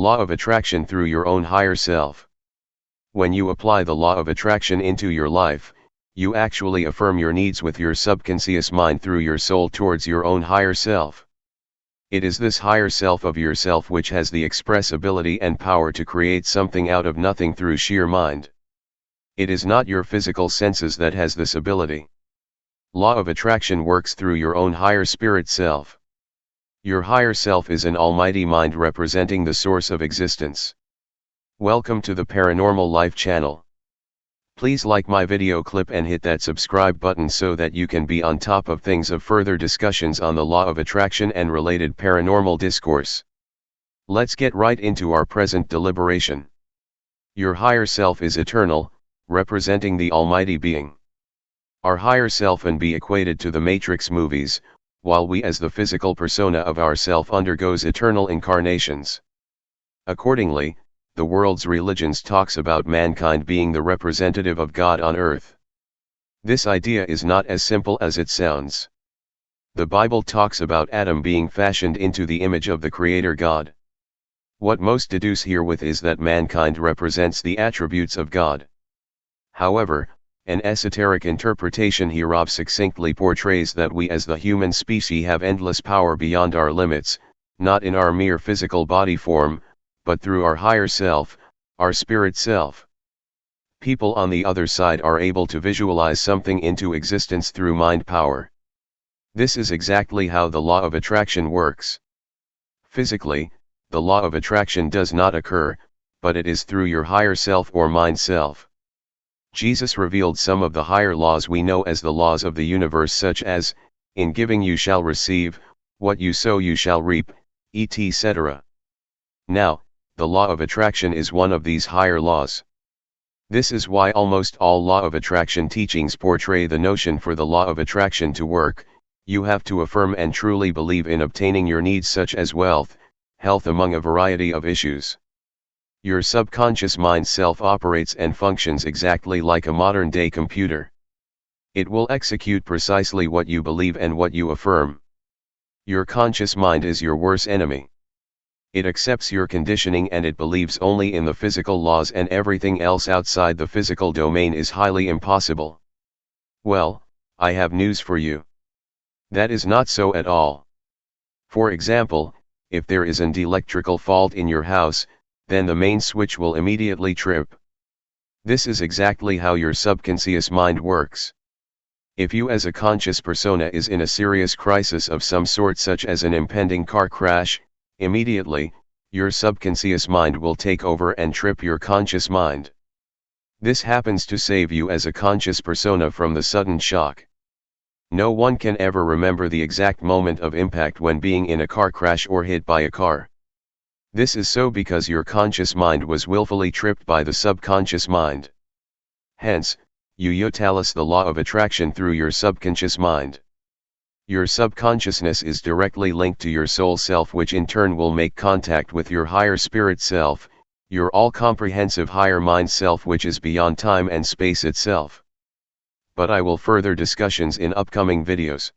Law of Attraction through your own higher self. When you apply the law of attraction into your life, you actually affirm your needs with your subconscious mind through your soul towards your own higher self. It is this higher self of yourself which has the express ability and power to create something out of nothing through sheer mind. It is not your physical senses that has this ability. Law of attraction works through your own higher spirit self. Your higher self is an almighty mind representing the source of existence. Welcome to the Paranormal Life channel. Please like my video clip and hit that subscribe button so that you can be on top of things of further discussions on the law of attraction and related paranormal discourse. Let's get right into our present deliberation. Your higher self is eternal, representing the Almighty Being. Our higher self and be equated to the Matrix movies, while we as the physical persona of ourself undergoes eternal incarnations. Accordingly, the world's religions talks about mankind being the representative of God on earth. This idea is not as simple as it sounds. The Bible talks about Adam being fashioned into the image of the Creator God. What most deduce herewith is that mankind represents the attributes of God. However, an esoteric interpretation hereof succinctly portrays that we as the human species have endless power beyond our limits, not in our mere physical body form, but through our higher self, our spirit self. People on the other side are able to visualize something into existence through mind power. This is exactly how the law of attraction works. Physically, the law of attraction does not occur, but it is through your higher self or mind self. Jesus revealed some of the higher laws we know as the laws of the universe, such as, in giving you shall receive, what you sow you shall reap, etc. Now, the law of attraction is one of these higher laws. This is why almost all law of attraction teachings portray the notion for the law of attraction to work, you have to affirm and truly believe in obtaining your needs such as wealth, health among a variety of issues. Your subconscious mind self operates and functions exactly like a modern day computer. It will execute precisely what you believe and what you affirm. Your conscious mind is your worst enemy. It accepts your conditioning and it believes only in the physical laws and everything else outside the physical domain is highly impossible. Well, I have news for you. That is not so at all. For example, if there is an electrical fault in your house, then the main switch will immediately trip. This is exactly how your subconscious mind works. If you as a conscious persona is in a serious crisis of some sort such as an impending car crash, immediately, your subconscious mind will take over and trip your conscious mind. This happens to save you as a conscious persona from the sudden shock. No one can ever remember the exact moment of impact when being in a car crash or hit by a car. This is so because your conscious mind was willfully tripped by the subconscious mind. Hence, you utilize the law of attraction through your subconscious mind. Your subconsciousness is directly linked to your soul self which in turn will make contact with your higher spirit self, your all-comprehensive higher mind self which is beyond time and space itself. But I will further discussions in upcoming videos.